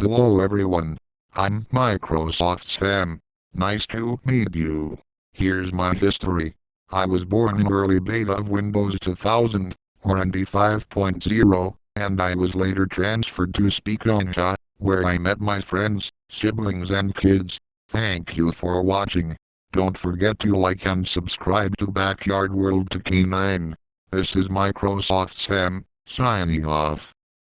Hello everyone. I'm Microsoft Sam. Nice to meet you. Here's my history. I was born in early beta of Windows 2000, or NT 5.0, and I was later transferred to Speakonia, where I met my friends, siblings and kids. Thank you for watching. Don't forget to like and subscribe to Backyard World to K9. This is Microsoft Sam, signing off.